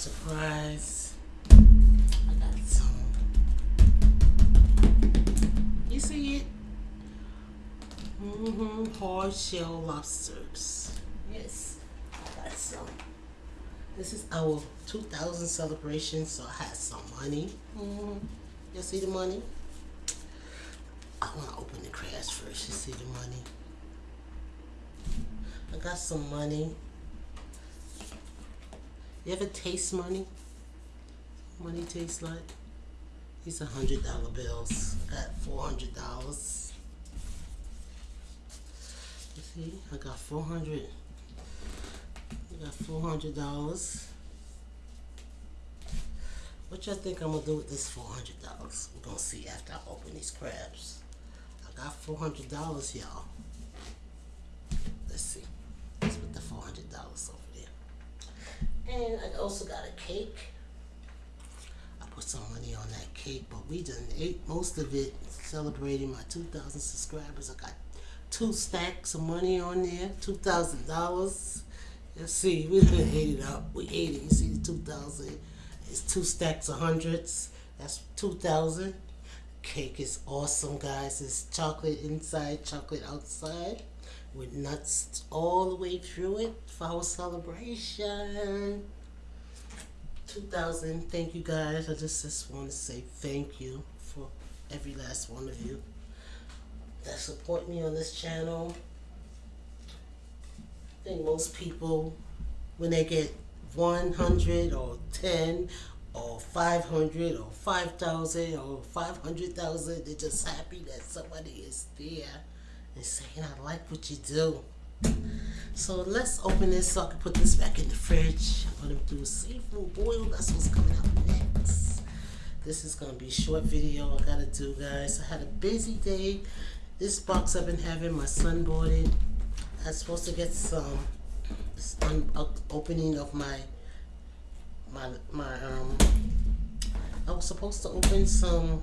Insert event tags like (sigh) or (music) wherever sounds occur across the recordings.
surprise. I got some. You see it? Mm-hmm. Hard shell lobsters. Yes, I got some. This is our 2000 celebration, so I had some money. Mm-hmm. You see the money? I want to open the crabs first. You see the money? I got some money. You ever taste money? Money tastes like? These hundred dollar bills. at four hundred dollars. You see, I got four hundred. I got four hundred dollars. What y'all think I'm gonna do with this four hundred dollars? We're gonna see after I open these crabs. I got four hundred dollars, y'all. Let's see. Let's put the four hundred dollars over. And I also got a cake. I put some money on that cake, but we done ate most of it celebrating my 2,000 subscribers. I got two stacks of money on there, $2,000. Let's see, we done ate it up. We ate it. You see the 2,000? It's two stacks of hundreds. That's 2,000. Cake is awesome, guys. It's chocolate inside, chocolate outside with nuts all the way through it for our celebration. 2000. Thank you guys. I just, just want to say thank you for every last one of you that support me on this channel. I think most people, when they get 100 or 10 or 500 or 5,000 or 500,000, they're just happy that somebody is there and saying, I like what you do. So let's open this so I can put this back in the fridge. I'm going to do seafood boil. That's what's coming out next. This is going to be a short video I got to do, guys. I had a busy day. This box I've been having, my son bought it. I was supposed to get some opening of my, my, my, um, I was supposed to open some,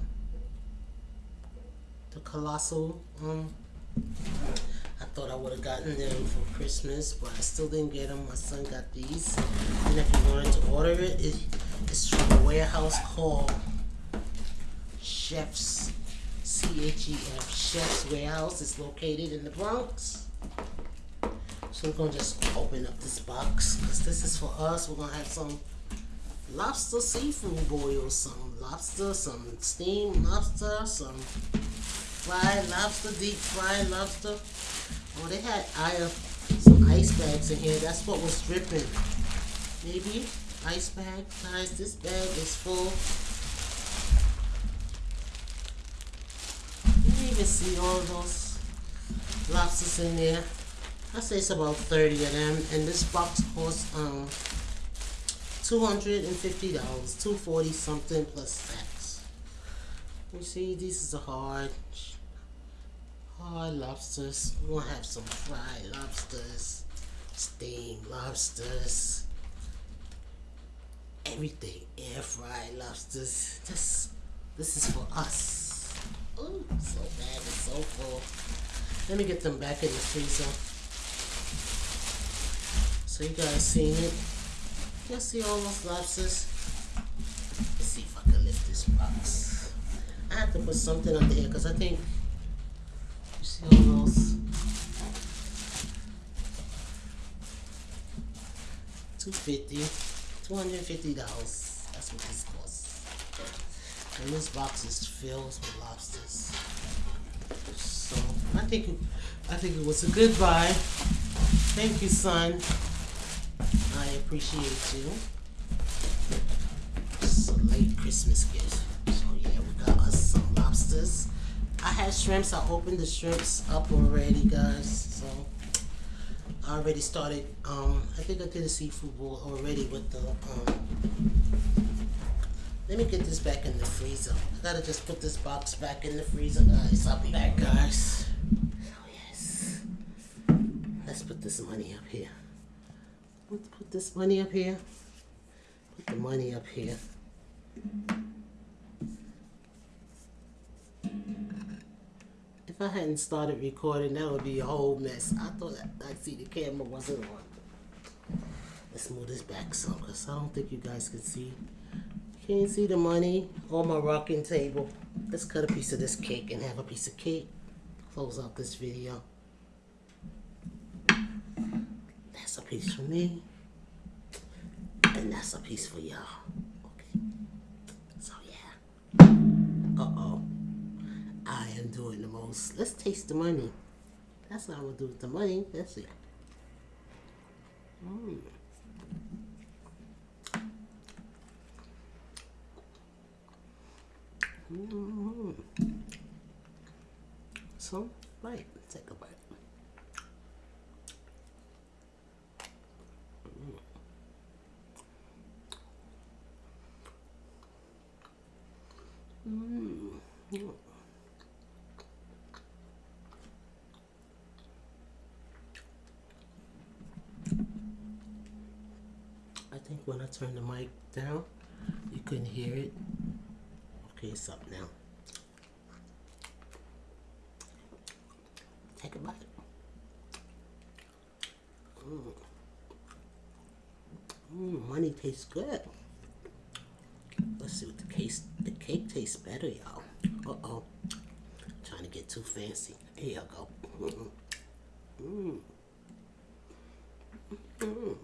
the Colossal, um, I thought I would have gotten them for Christmas, but I still didn't get them. My son got these. And if you wanted to order it, it it's from a warehouse called Chef's, C-H-E-F, Chef's Warehouse. It's located in the Bronx. So we're going to just open up this box, because this is for us. We're going to have some lobster seafood boil, some lobster, some steamed lobster, some fried lobster, deep fried lobster. Oh, they had I have some ice bags in here. That's what was dripping. Maybe ice bag. Guys, this bag is full. You can even see all those lobsters in there. I say it's about 30 of them. And this box costs um $250. 240 something plus tax. You see, these is a hard hard lobsters. We'll have some fried lobsters, steamed lobsters, everything. Air fried lobsters. This this is for us. Oh, so bad and so full. Let me get them back in the freezer. So you guys seen it. You see all those lobsters? Let's see if I can lift this box. I have to put something under here because I think Hundred fifty dollars. That's what this costs. And this box is filled with lobsters. So I think it, I think it was a good buy. Thank you, son. I appreciate you. It's a late Christmas gift. So yeah, we got us some lobsters. I had shrimps. I opened the shrimps up already, guys. So I already started. Um, I think I did a seafood bowl already with the. Um, let me get this back in the freezer. I gotta just put this box back in the freezer, guys. I'll be back, guys. Oh yes. Let's put this money up here. Let's put this money up here. Put the money up here. If I hadn't started recording, that would be a whole mess. I thought I, see the camera wasn't on. Let's move this back some because I don't think you guys can see. Can't see the money on my rocking table. Let's cut a piece of this cake and have a piece of cake. Close out this video. That's a piece for me. And that's a piece for y'all. I am doing the most. Let's taste the money. That's what I'm gonna do with the money. Let's see. Mm. Mm-hmm. So, right, let's take a bite. Mm. Mm. Think when I turn the mic down, you couldn't hear it. Okay, it's up now. Take a bite. Mm. Mm, money tastes good. Let's see what the case the cake tastes better, y'all. Uh oh. Trying to get too fancy. Here y'all go. Mm. Mm.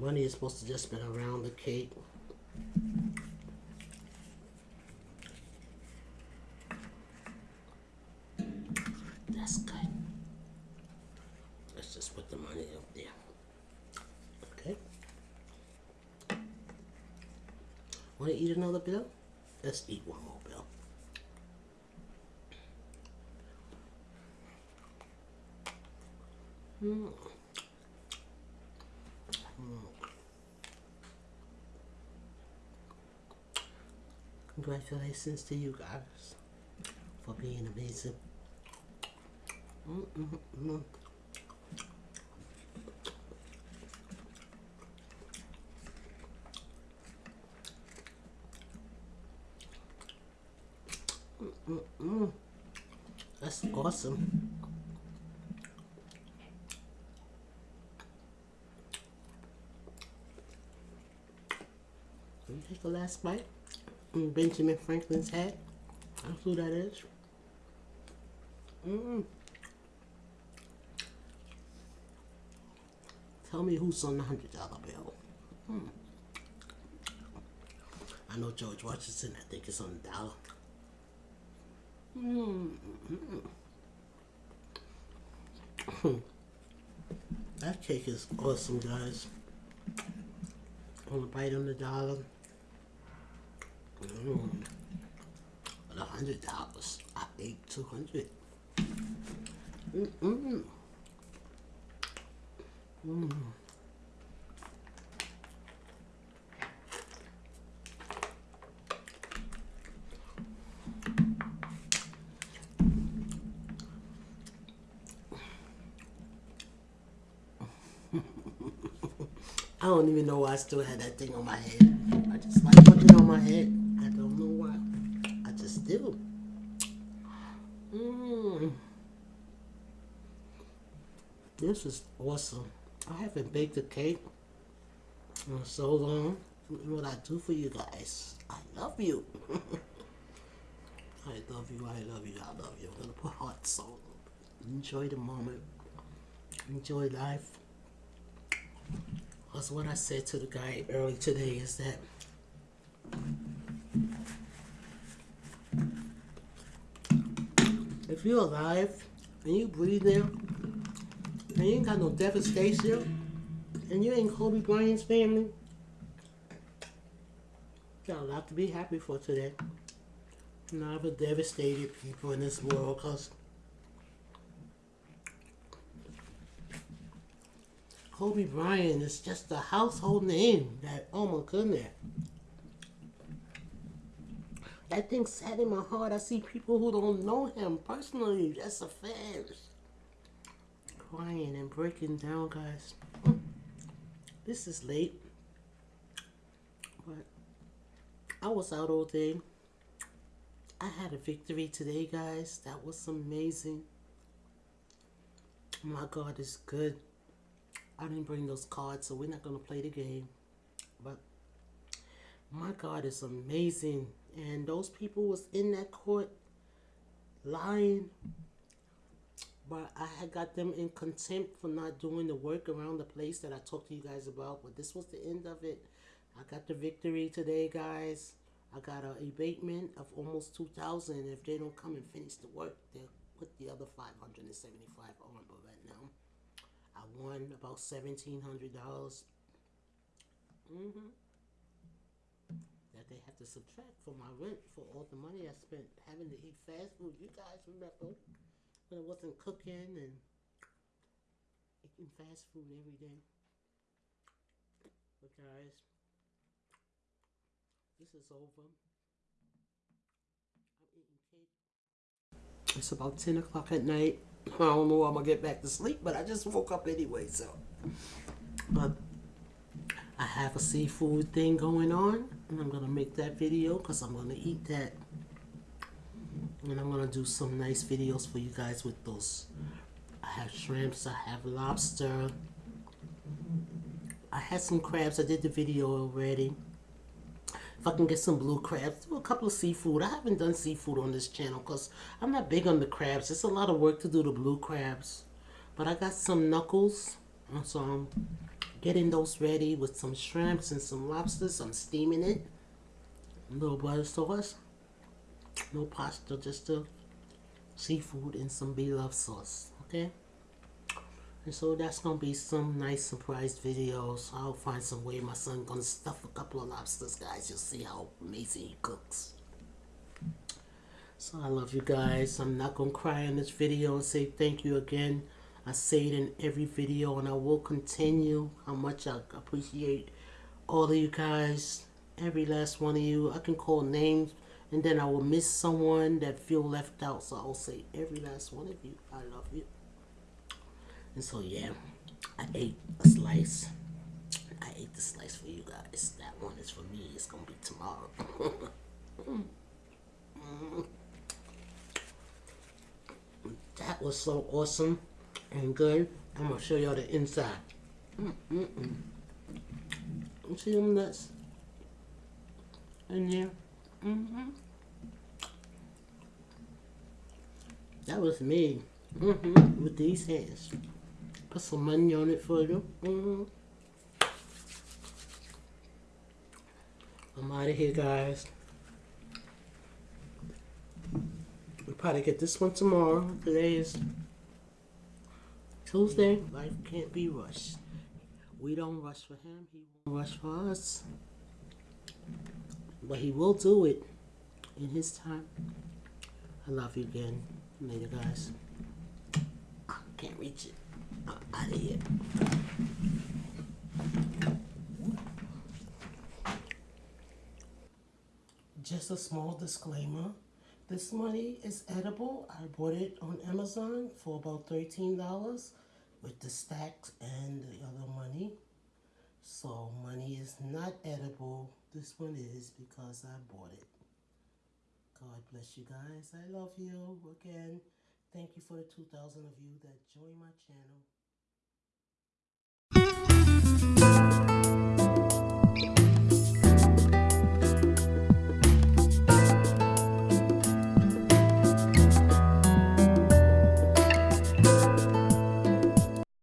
Money is supposed to just been around the cake. That's good. Let's just put the money up there. Okay. Want to eat another bill? Let's eat one more bill. Mm. Congratulations to you guys for being amazing. Mm -mm -mm. That's awesome. Take the last bite. Benjamin Franklin's hat. That's who that is. Mm. Tell me who's on the hundred dollar bill. Hmm. I know George Washington. I think it's on the dollar. Mm. That cake is awesome, guys. On the bite on the dollar. Mm. A hundred dollars. I ate two hundred. Mm mm. Mm. (laughs) I don't even know why I still had that thing on my head. I just like putting it on my head. I don't know why. I just do. Mmm. This is awesome. I haven't baked a cake in so long. What I do for you guys. I love you. (laughs) I love you. I love you. I love you. I'm gonna put hearts on. Enjoy the moment. Enjoy life. That's what I said to the guy early today is that if you're alive and you breathing and you ain't got no devastation and you ain't Kobe Bryant's family, got a lot to be happy for today. Not the devastated people in this world because Kobe Bryant is just a household name that, oh my goodness. That thing sat in my heart. I see people who don't know him personally, That's a fans, crying and breaking down, guys. Hmm. this is late, but I was out all day. I had a victory today, guys. That was amazing. My God is good. I didn't bring those cards, so we're not going to play the game. But my God is amazing. And those people was in that court lying. But I had got them in contempt for not doing the work around the place that I talked to you guys about. But this was the end of it. I got the victory today, guys. I got an abatement of almost 2000 If they don't come and finish the work, they'll put the other 575 on. But right now, I won about $1,700. Mm-hmm. That they have to subtract from my rent for all the money I spent having to eat fast food. You guys remember when I wasn't cooking and eating fast food every day? But guys, this is over. I'm eating cake. It's about 10 o'clock at night. I don't know I'm gonna get back to sleep, but I just woke up anyway, so. But I have a seafood thing going on, and I'm gonna make that video because I'm gonna eat that. And I'm gonna do some nice videos for you guys with those. I have shrimps, I have lobster. I had some crabs, I did the video already. If I can get some blue crabs, do a couple of seafood. I haven't done seafood on this channel because I'm not big on the crabs. It's a lot of work to do the blue crabs. But I got some knuckles. So I'm getting those ready with some shrimps and some lobsters. I'm steaming it. A little butter sauce. No pasta, just the seafood and some beef sauce. Okay? So that's gonna be some nice surprise videos. I'll find some way my son gonna stuff a couple of lobsters, guys. You'll see how amazing he cooks. So I love you guys. I'm not gonna cry in this video and say thank you again. I say it in every video and I will continue how much I appreciate all of you guys. Every last one of you. I can call names and then I will miss someone that feel left out. So I'll say every last one of you. I love you. And so yeah, I ate a slice. I ate the slice for you guys. That one is for me. It's gonna be tomorrow. (laughs) that was so awesome and good. I'm gonna show y'all the inside. Mm -mm. You see them nuts in there? Mm -hmm. That was me. Mm -hmm. With these hands. Put some money on it for you. Mm -hmm. I'm out of here, guys. We'll probably get this one tomorrow. Today is Tuesday. Life can't be rushed. We don't rush for him. He won't rush for us. But he will do it in his time. I love you again. Later, guys. I can't reach it Just a small disclaimer. This money is edible. I bought it on Amazon for about $13 with the stacks and the other money. So money is not edible. This one is because I bought it. God bless you guys. I love you again. Thank you for the 2,000 of you that join my channel.